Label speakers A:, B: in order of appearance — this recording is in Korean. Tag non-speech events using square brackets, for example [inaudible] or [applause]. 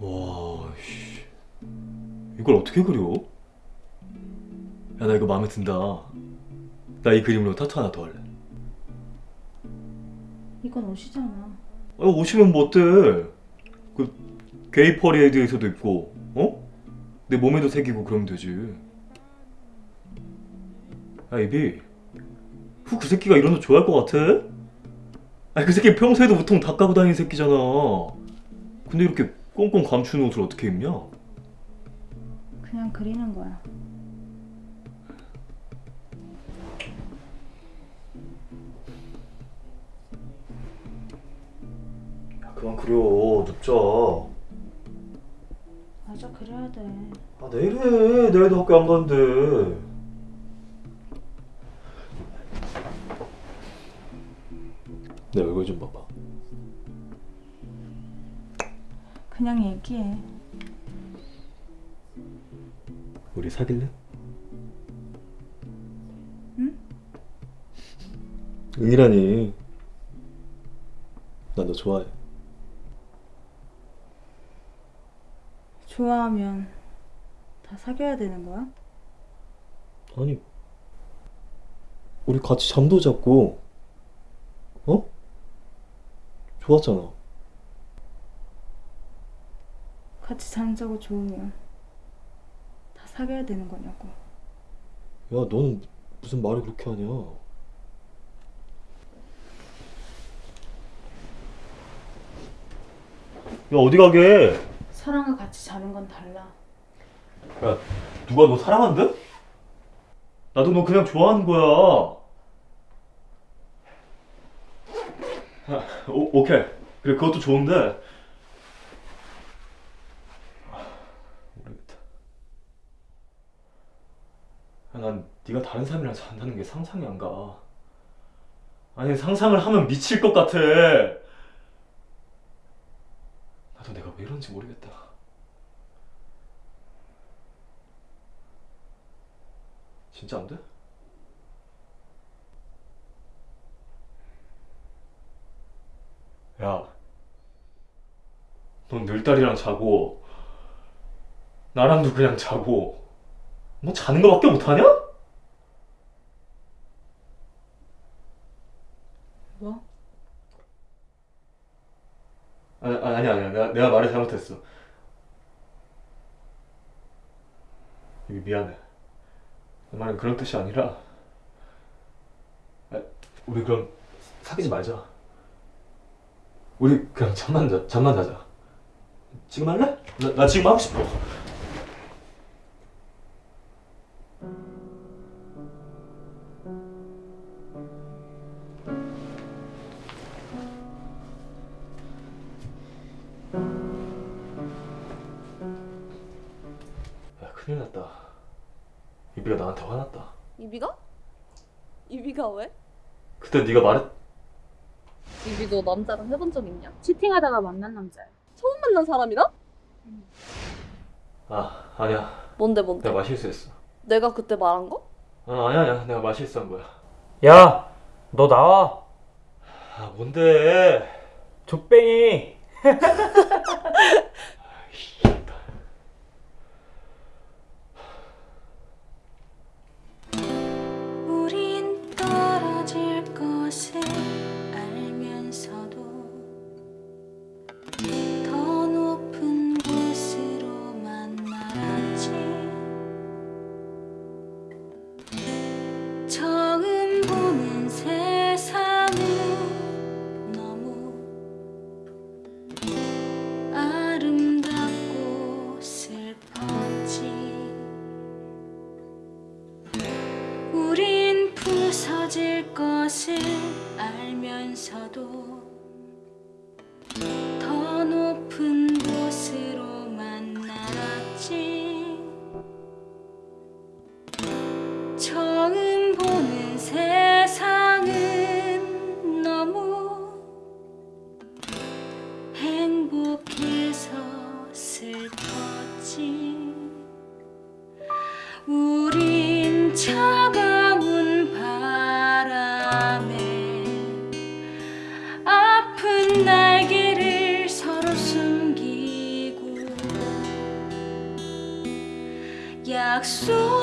A: 와, 씨. 이걸 어떻게 그려? 야, 나 이거 마음에 든다. 나 이 그림으로 타투 하나 더 할래.
B: 이건 옷이잖아.
A: 아, 옷이면 뭐 어때? 그 게이 퍼레이드에서도 입고, 어? 내 몸에도 새기고 그러면 되지. 야, 이비. 후, 그 새끼가 이런 옷 좋아할 것 같아? 아니, 그 새끼 평소에도 보통 다 까고 다니는 새끼잖아. 근데 이렇게 꽁꽁 감추는 옷을 어떻게 입냐?
B: 그냥 그리는 거야.
A: 야, 그만 그려. 눕자.
B: 맞아, 그래야 돼.
A: 아, 내일 해. 내일도 학교 안 가는데. 내 얼굴 좀 봐봐.
B: 그냥 얘기해.
A: 우리 사귈래?
B: 응?
A: 응이라니. 나너 좋아해.
B: 좋아하면 다 사귀어야 되는 거야?
A: 아니, 우리 같이 잠도 잤고, 어? 좋았잖아.
B: 같이 잠자고 좋으면 다 사귀어야 되는 거냐고.
A: 야, 넌 무슨 말을 그렇게 하냐? 야, 어디 가게?
B: 사랑과 같이 자는 건 달라.
A: 야, 누가 너 사랑한대? 나도 너 그냥 좋아하는 거야. 야, 오, 오케이. 그래, 그것도 좋은데. 아, 모르겠다. 야, 난 네가 다른 사람이랑 잔다는 게 상상이 안 가. 아니, 상상을 하면 미칠 것 같아. 나도 내가 왜 이런지 모르겠다. 진짜 안 돼? 야, 넌 늘 딸이랑 자고, 나랑도 그냥 자고, 뭐 자는 거밖에 못하냐?
B: 뭐?
A: 아니, 아니, 아니야. 내가, 내가 말을 잘못했어. 미안해. 내 말은 그런 뜻이 아니라, 아, 우리 그럼 사귀지 말자. 우리 그냥 잠만 자, 잠만 자자. 지금 할래? 나, 나 지금 하고 싶어. 큰일 났다. 이비가 나한테 화났다.
C: 이비가? 이비가 왜?
A: 그때 네가 말했...
C: 이비 너 남자랑 해본 적 있냐?
B: 치팅하다가 만난 남자야.
C: 처음 만난 사람이랑?
A: 아, 아니야.
C: 뭔데 뭔데?
A: 내가 말실수했어.
C: 내가 그때 말한 거?
A: 아, 아니야, 아니야. 내가 말실수한 거야.
D: 야, 너 나와.
A: 아, 뭔데?
D: 족뱅이. [laughs]
E: 알면서도 더 높은 곳으로만 날았지. 처음 보는 세상은 너무 아름답고 슬펐지. 우린 부서질 것을 알면서도 더 높은 곳으로만 날았지. 처음 보는 세상은 너무 행복해서 슬펐 Số